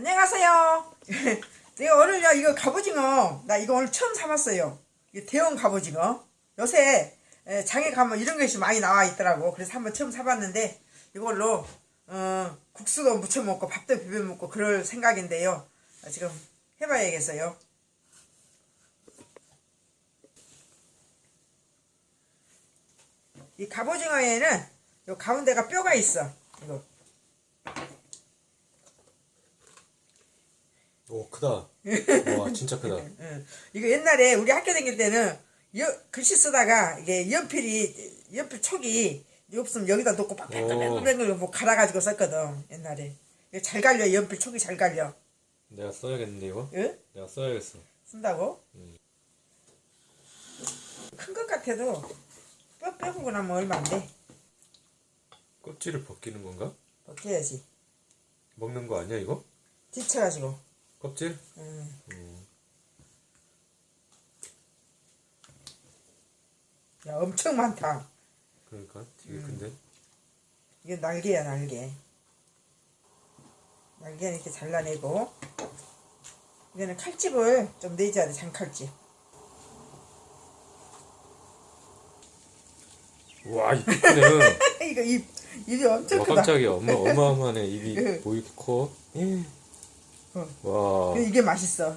안녕하세요. 내가 오늘요 이거 갑오징어 나 이거 오늘 처음 사봤어요. 이 대형 갑오징어. 요새 에, 장에 가면 이런 것이 많이 나와 있더라고. 그래서 한번 처음 사봤는데 이걸로 어, 국수도 무쳐 먹고 밥도 비벼 먹고 그럴 생각인데요. 아, 지금 해봐야겠어요. 이 갑오징어에는 요 가운데가 뼈가 있어. 이거 오 크다. 와 진짜 크다. 응. 이거 옛날에 우리 학교 다닐 때는 여, 글씨 쓰다가 이게 연필이 연필 촉이 없으면 여기다 놓고 빡빡빡빡 뭐 갈아가지고 썼거든 옛날에 이거 잘 갈려 연필 촉이 잘 갈려 내가 써야겠는데 이거? 응? 내가 써야겠어. 쓴다고 큰것 같아도 뼈 빼고 나면 얼마 안 돼 껍질을 벗기는 건가? 벗겨야지 먹는 거 아니야 이거? 뒤쳐가지고 껍질? 응. 음. 야 엄청 많다 그러니까 되게 큰데. 이게 날개야 날개 날개는 이렇게 잘라내고 이거는 칼집을 좀 내줘야 돼 장칼집 와 이쁘네. 이거 입 입이 엄청 와 크다 깜짝이야. 엄마 어마어마하네 입이 응. 뭐 커? 예. 어. 와. 이게 맛있어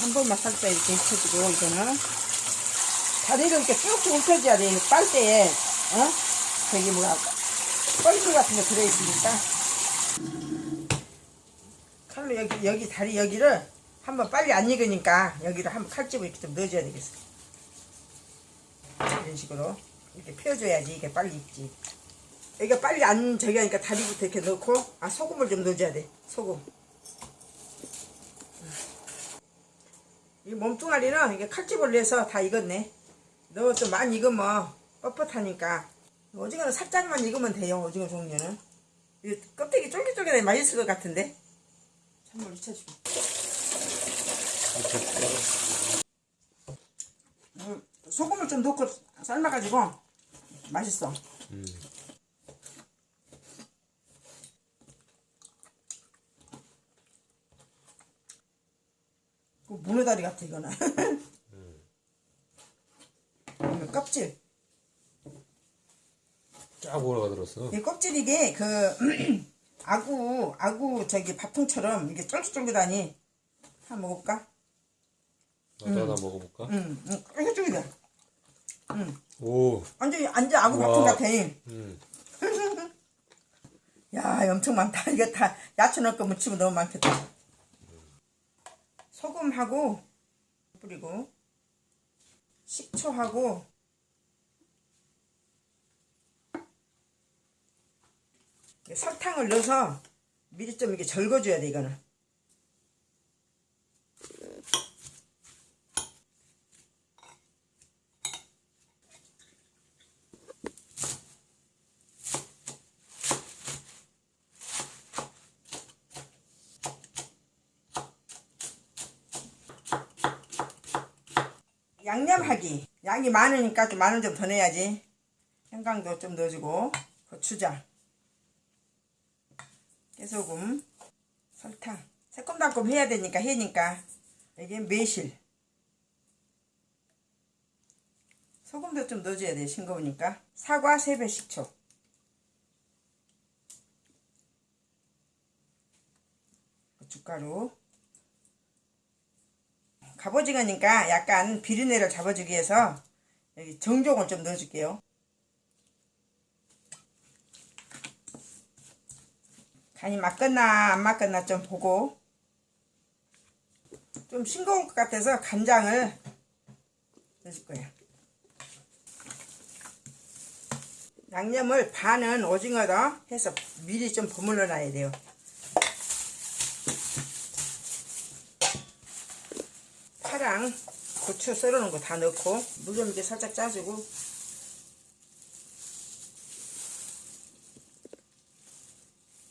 한 번만 살짝 이렇게 익혀주고 이거는 다리를 이렇게 쭉쭉 움켜줘야 돼 빨대에 어? 저기 뭐야 뻘꿀 같은 거 들어있으니까 칼로 여기 여기 다리 여기를 한번 빨리 안 익으니까 여기를 한번 칼집을 이렇게 좀 넣어줘야 되겠어 이런 식으로 이렇게 펴줘야지 이게 빨리 익지 여기가 빨리 안 저기 하니까 다리부터 이렇게 넣고 아 소금을 좀 넣어줘야 돼 소금. 이 몸뚱아리는 이게 칼집을 내서 다 익었네. 너좀 많이 익으면 뻣뻣하니까. 오징어는 살짝만 익으면 돼요 오징어 종류는. 이 껍데기 쫄깃쫄깃해 맛있을 것 같은데? 찬물 익혀주고. 음, 소금을 좀 넣고 삶아가지고 맛있어. 음. 문어 다리 같아 이거는 이거 껍질 쫙 올라가 들었어. 이 껍질 이게 그 아구 아구 저기 밥통처럼 이게 쫄깃쫄깃하니 한번 먹어볼까? 나도 하나 먹어볼까? 응, 응, 쫄깃쫄깃해. 응, 오. 완전 완전 아구 우와. 밥통 같아. 음. 야, 엄청 많다. 이거 다 야채 넣고 무치면 너무 많겠다. 소금하고 뿌리고 식초하고 설탕을 넣어서 미리 좀 이렇게 절거줘야 돼 이거는. 양념하기. 양이 많으니까 좀 마늘 좀 더 넣어야지. 생강도 좀 넣어주고 고추장, 깨소금, 설탕. 새콤달콤 해야 되니까 해니까 이게 매실. 소금도 좀 넣어줘야 돼 싱거우니까. 사과 3배 식초. 고춧가루. 갑오징어니까 약간 비린내를 잡아주기 위해서 여기 정종을 좀 넣어줄게요. 간이 맞겠나 안 맞겠나 좀 보고 좀 싱거울 것 같아서 간장을 넣어줄 거예요. 양념을 반은 오징어다 해서 미리 좀 버물러 놔야 돼요. 파랑 고추 썰어놓은 거 다 넣고 물좀 이렇게 살짝 짜주고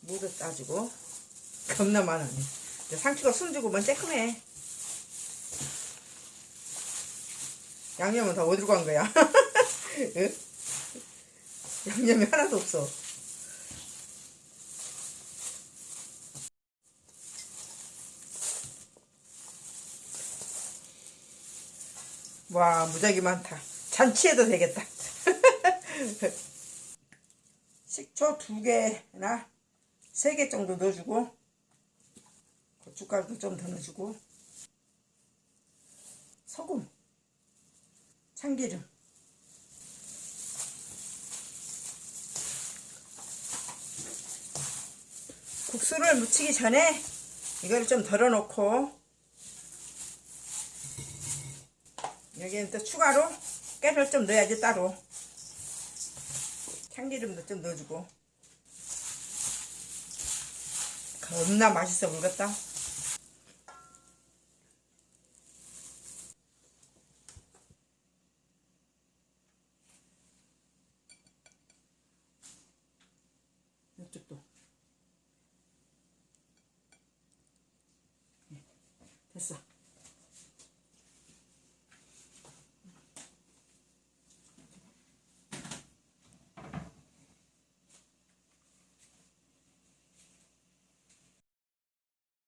물을 짜주고 겁나 많아네 상추가 숨주고 뭔 쬐끔해 양념은 다 어디로 간 거야? 응? 양념이 하나도 없어. 와, 무지하게 많다. 잔치해도 되겠다. 식초 두 개나 세 개 정도 넣어주고 고춧가루도 좀 더 넣어주고 소금 참기름 국수를 무치기 전에 이걸 좀 덜어놓고 여기는 또 추가로 깨를 좀 넣어야지 따로. 참기름도 좀 넣어주고. 겁나 맛있어 보겠다. 이쪽도. 됐어